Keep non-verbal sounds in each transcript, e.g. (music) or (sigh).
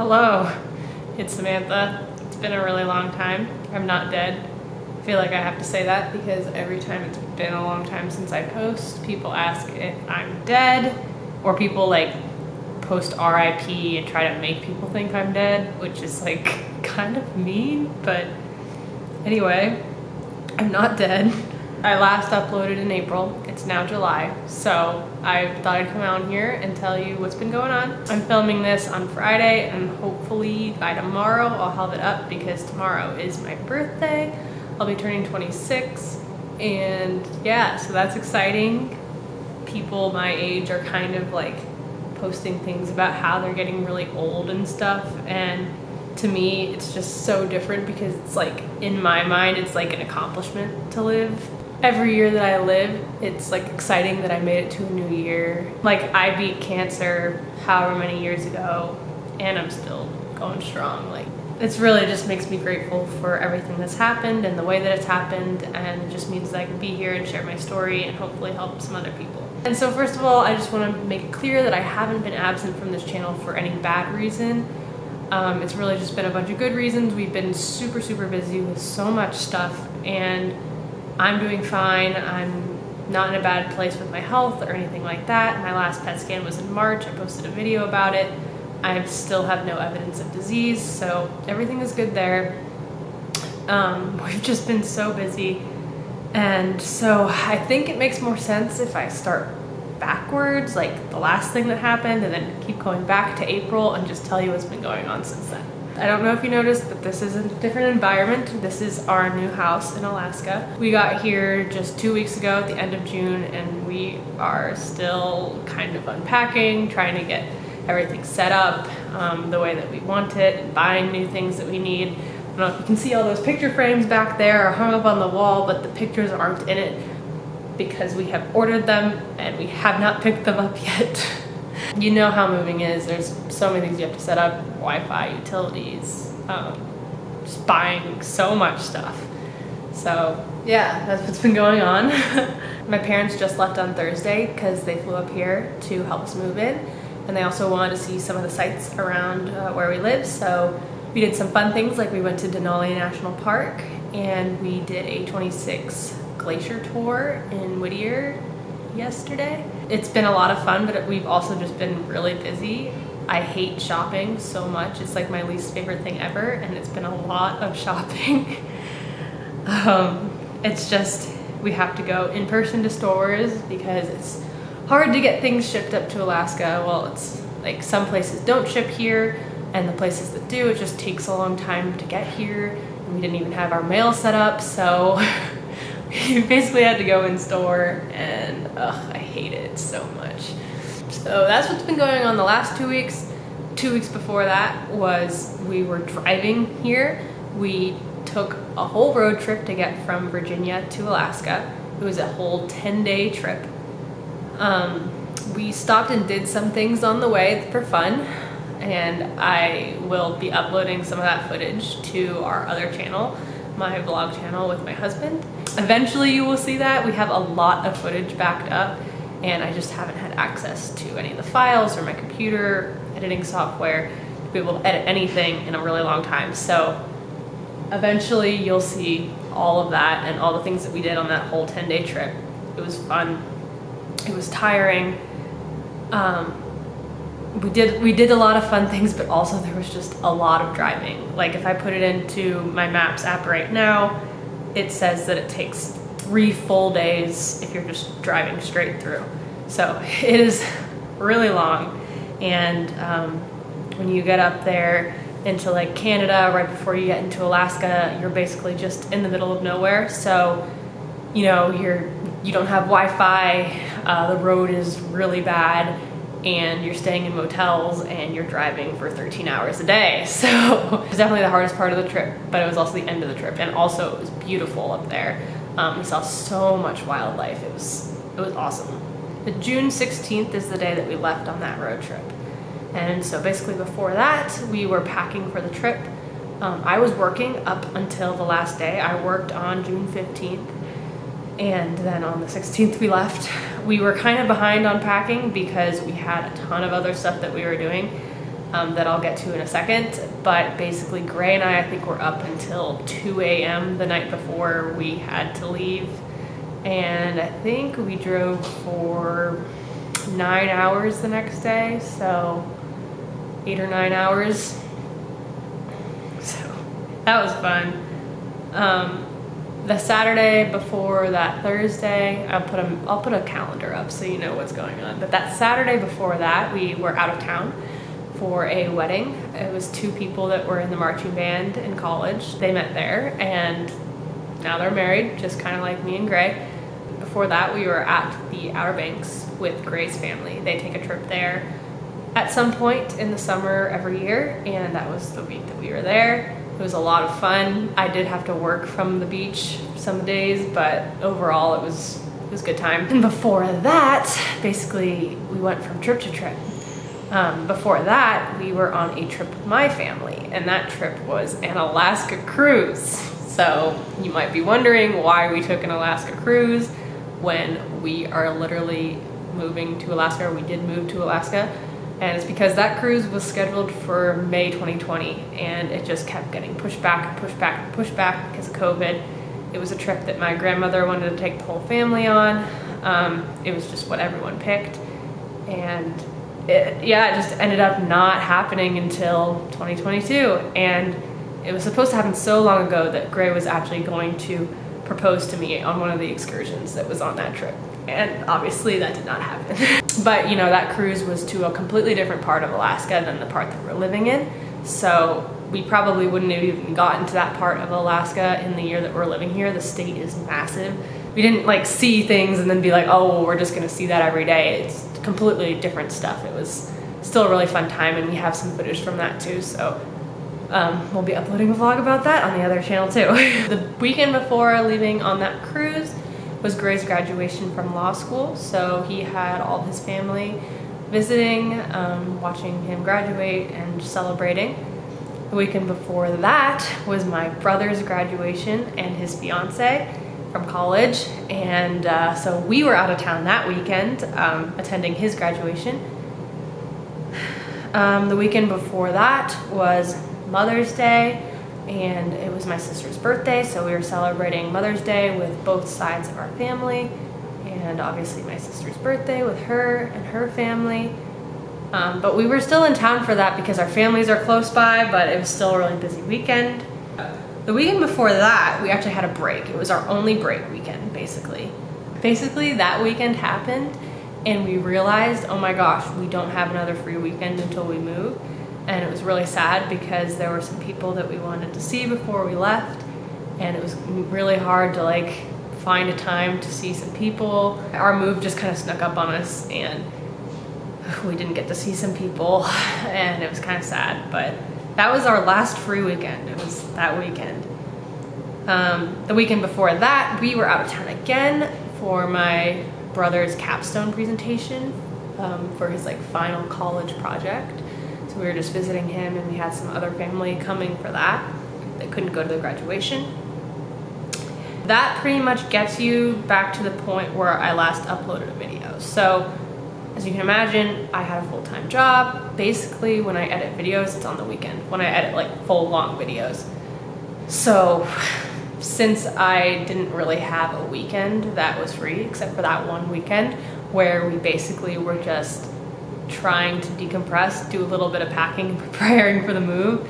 Hello, it's Samantha. It's been a really long time. I'm not dead. I feel like I have to say that because every time it's been a long time since I post, people ask if I'm dead or people like post RIP and try to make people think I'm dead, which is like (laughs) kind of mean, but anyway, I'm not dead. I last uploaded in April. It's now July, so I thought I'd come out here and tell you what's been going on. I'm filming this on Friday and hopefully by tomorrow I'll have it up because tomorrow is my birthday. I'll be turning 26 and yeah, so that's exciting. People my age are kind of like posting things about how they're getting really old and stuff and to me it's just so different because it's like in my mind it's like an accomplishment to live every year that I live, it's like exciting that I made it to a new year. Like I beat cancer however many years ago and I'm still going strong. Like it's really just makes me grateful for everything that's happened and the way that it's happened and it just means that I can be here and share my story and hopefully help some other people. And so first of all, I just want to make it clear that I haven't been absent from this channel for any bad reason. Um, it's really just been a bunch of good reasons. We've been super, super busy with so much stuff and I'm doing fine. I'm not in a bad place with my health or anything like that. My last PET scan was in March. I posted a video about it. I still have no evidence of disease, so everything is good there. Um, (laughs) we've just been so busy. And so I think it makes more sense if I start backwards, like the last thing that happened, and then keep going back to April and just tell you what's been going on since then. I don't know if you noticed, but this is a different environment. This is our new house in Alaska. We got here just two weeks ago at the end of June and we are still kind of unpacking, trying to get everything set up um, the way that we want it and buying new things that we need. I don't know if you can see all those picture frames back there are hung up on the wall, but the pictures aren't in it because we have ordered them and we have not picked them up (laughs) yet. You know how moving is. There's so many things you have to set up, Wi-Fi, utilities, um, just buying so much stuff. So yeah, that's what's been going on. (laughs) My parents just left on Thursday because they flew up here to help us move in. And they also wanted to see some of the sites around uh, where we live. So we did some fun things like we went to Denali National Park and we did a 26 glacier tour in Whittier yesterday. It's been a lot of fun, but we've also just been really busy. I hate shopping so much. It's like my least favorite thing ever, and it's been a lot of (laughs) shopping. um, it's just, we have to go in person to stores because it's hard to get things shipped up to Alaska. Well, it's like some places don't ship here, and the places that do, it just takes a long time to get here. And we didn't even have our mail set up, so (laughs) you (laughs) basically had to go in store and ugh, I hate it so much. So that's what's been going on the last two weeks. Two weeks before that was we were driving here. We took a whole road trip to get from Virginia to Alaska. It was a whole 10 day trip. Um, we stopped and did some things on the way for fun and I will be uploading some of that footage to our other channel, my vlog channel with my husband. Eventually you will see that. We have a lot of footage backed up and I just haven't had access to any of the files or my computer editing software to be able to edit anything in a really long time. So eventually you'll see all of that and all the things that we did on that whole 10 day trip. It was fun. It was tiring. Um, we did we did a lot of fun things, but also there was just a lot of driving. Like if I put it into my Maps app right now, it says that it takes three full days if you're just driving straight through. So (laughs) it is really long. And um, when you get up there into like Canada, right before you get into Alaska, you're basically just in the middle of nowhere. So, you know, you're, you don't have Wi-Fi, uh, the road is really bad, and you're staying in motels and you're driving for 13 hours a day. (laughs) So it was definitely the hardest part of the trip, but it was also the end of the trip. And also it was beautiful up there. Um, we saw so much wildlife. It was, it was awesome. The June 16th is the day that we left on that road trip. And so basically before that, we were packing for the trip. Um, I was working up until the last day. I worked on June 15th and then on the 16th we left. (laughs) We were kind of behind on packing because we had a ton of other stuff that we were doing. um, that I'll get to in a second. But basically, Gray and I, I think, were up until 2 a.m. the night before we had to leave. And I think we drove for nine hours the next day, so eight or nine hours. (laughs) So that was fun. Um, the Saturday before that Thursday, I'll put a I'll put a calendar up so you know what's going on. But that Saturday before that, we were out of town for a wedding. It was two people that were in the marching band in college. They met there and now they're married, just kind of like me and Gray. Before that, we were at the Outer Banks with Gray's family. They take a trip there at some point in the summer every year, and that was the week that we were there. It was a lot of fun. I did have to work from the beach some days, but overall it was it was a good time. And before that, basically we went from trip to trip. Um, before that, we were on a trip with my family, and that trip was an Alaska cruise. So you might be wondering why we took an Alaska cruise when we are literally moving to Alaska, or we did move to Alaska and it's because that cruise was scheduled for May 2020 and it just kept getting pushed back and pushed back and pushed back because of COVID. It was a trip that my grandmother wanted to take the whole family on. Um, it was just what everyone picked. And it, yeah, it just ended up not happening until 2022. And it was supposed to happen so long ago that Gray was actually going to propose to me on one of the excursions that was on that trip and obviously that did not happen. (laughs) but you know, that cruise was to a completely different part of Alaska than the part that we're living in. So we probably wouldn't have even gotten to that part of Alaska in the year that we're living here. The state is massive. We didn't like see things and then be like, oh, well, we're just gonna see that every day. It's completely different stuff. It was still a really fun time and we have some footage from that too. So um, we'll be uploading a vlog about that on the other channel too. (laughs) the weekend before leaving on that cruise, was Gray's graduation from law school. So he had all his family visiting, um, watching him graduate and celebrating. The weekend before that was my brother's graduation and his fiance from college. And uh, so we were out of town that weekend um, attending his graduation. Um, the weekend before that was Mother's Day and it was my sister's birthday, so we were celebrating Mother's Day with both sides of our family, and obviously my sister's birthday with her and her family. Um, but we were still in town for that because our families are close by, but it was still a really busy weekend. The weekend before that, we actually had a break. It was our only break weekend, basically. Basically, that weekend happened, and we realized, oh my gosh, we don't have another free weekend until we move and it was really sad because there were some people that we wanted to see before we left and it was really hard to like find a time to see some people. Our move just kind of snuck up on us and (sighs) we didn't get to see some people (laughs) and it was kind of sad but that was our last free weekend. It was that weekend. Um, the weekend before that we were out of town again for my brother's capstone presentation um, for his like final college project. So we were just visiting him and we had some other family coming for that. They couldn't go to the graduation. That pretty much gets you back to the point where I last uploaded a video. So as you can imagine, I had a full-time job. Basically, when I edit videos, it's on the weekend, when I edit like full long videos. So (sighs) since I didn't really have a weekend that was free, except for that one weekend where we basically were just trying to decompress, do a little bit of packing, (laughs) preparing for the move,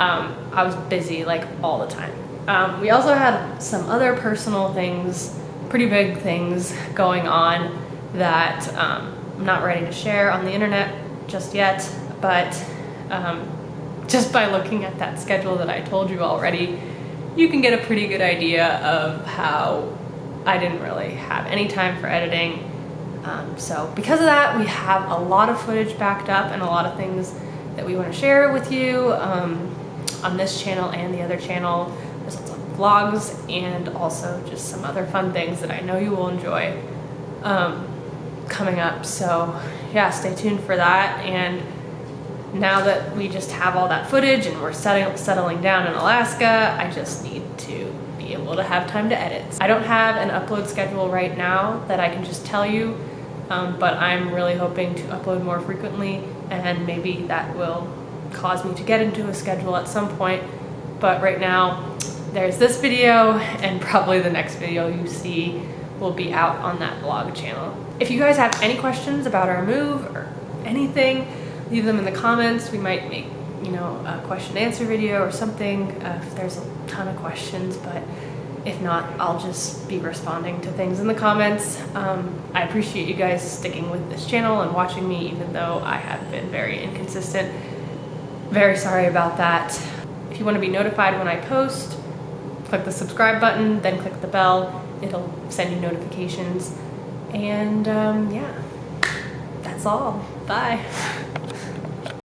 um, I was busy like all the time. Um, we also had some other personal things, pretty big things going on that um, I'm not ready to share on the internet just yet, but um, (laughs) just by looking at that schedule that I told you already, you can get a pretty good idea of how I didn't really have any time for editing um, so because of that, we have a lot of footage backed up and a lot of things that we want to share with you um, on this channel and the other channel. There's lots of vlogs and also just some other fun things that I know you will enjoy um, coming up. So yeah, stay tuned for that. And now that we just have all that footage and we're setting, settling down in Alaska, I just need to be able to have time to edit. I don't have an upload schedule right now that I can just tell you um, but I'm really hoping to upload more frequently and maybe that will cause me to get into a schedule at some point. But right now, there's this video, and probably the next video you see will be out on that blog channel. If you guys have any questions about our move or anything, leave them in the comments. We might make, you know, a question answer video or something uh, if there's a ton of questions, but if not, I'll just be responding to things in the comments. Um, I appreciate you guys sticking with this channel and watching me, even though I have been very inconsistent. Very sorry about that. If you want to be notified when I post, click the subscribe button, then click the bell. It'll send you notifications. And um, yeah, that's all. Bye.